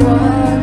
qua